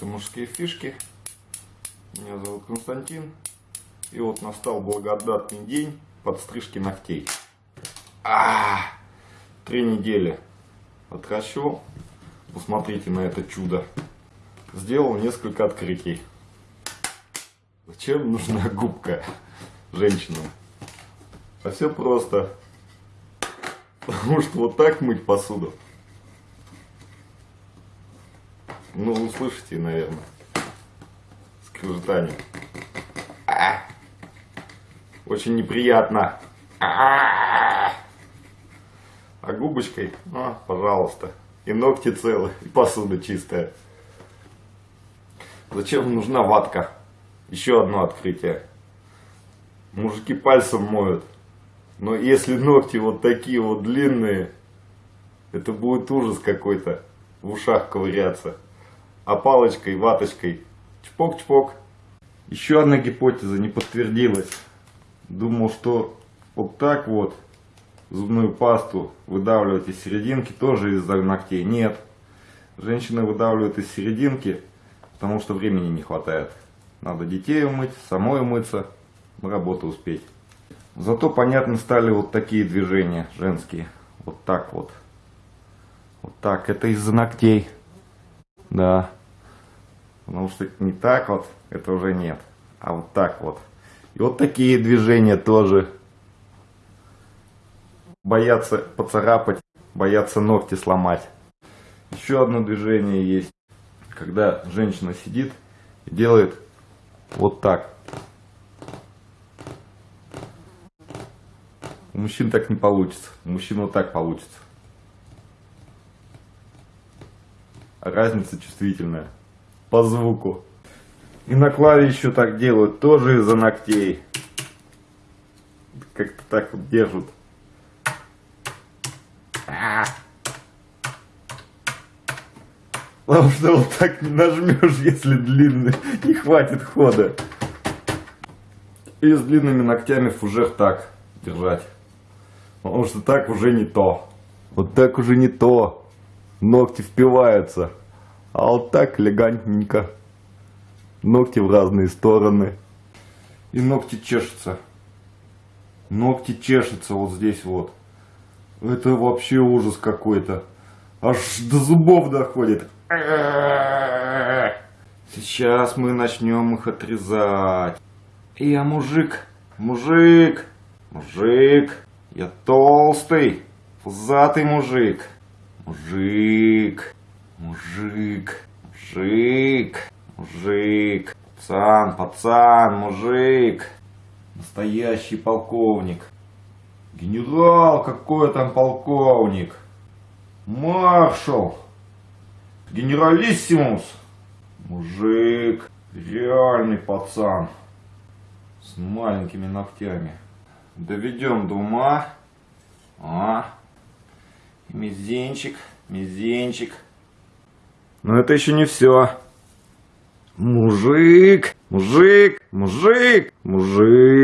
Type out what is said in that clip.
Это мужские фишки. Меня зовут Константин. И вот настал благодатный день подстрижки ногтей. А, три недели отращивал. Посмотрите на это чудо. Сделал несколько открытий. Зачем нужна губка женщинам? А все просто. Потому что вот так мыть посуду. Ну, вы слышите, наверное. Скрежетание. А! Очень неприятно. А, а губочкой, а, пожалуйста. И ногти целы, и посуда чистая. Зачем нужна ватка? Еще одно открытие. Мужики пальцем моют. Но если ногти вот такие вот длинные, это будет ужас какой-то в ушах ковыряться. А палочкой, ваточкой, чпок-чпок. Еще одна гипотеза не подтвердилась. Думал, что вот так вот зубную пасту выдавливать из серединки тоже из-за ногтей. Нет. Женщины выдавливают из серединки, потому что времени не хватает. Надо детей умыть, самой умыться, на работу успеть. Зато понятно стали вот такие движения женские. Вот так вот. Вот так. Это из-за ногтей. Да. Потому что не так вот, это уже нет. А вот так вот. И вот такие движения тоже. Боятся поцарапать, боятся ногти сломать. Еще одно движение есть. Когда женщина сидит и делает вот так. У мужчин так не получится. У мужчин вот так получится. Разница чувствительная. По звуку. И на клаве еще так делают. Тоже из-за ногтей. Как-то так вот держат. А. Потому что вот так не нажмешь, если длинный. Не хватит хода. И с длинными ногтями фужер так держать. Потому что так уже не то. Вот так уже не то. Ногти впиваются. А вот так элегантненько. Ногти в разные стороны. И ногти чешутся. Ногти чешутся вот здесь вот. Это вообще ужас какой-то. Аж до зубов доходит. Сейчас мы начнем их отрезать. Я мужик, мужик, мужик. Я толстый, пузатый мужик. Мужик, мужик, мужик, мужик. Пацан, пацан, мужик. Настоящий полковник. Генерал, какой там полковник? Маршал. Генералиссимус. Мужик. Реальный пацан. С маленькими ногтями. Доведем до ума. А. Мизинчик, мизинчик. Но это еще не все. Мужик, мужик, мужик, мужик.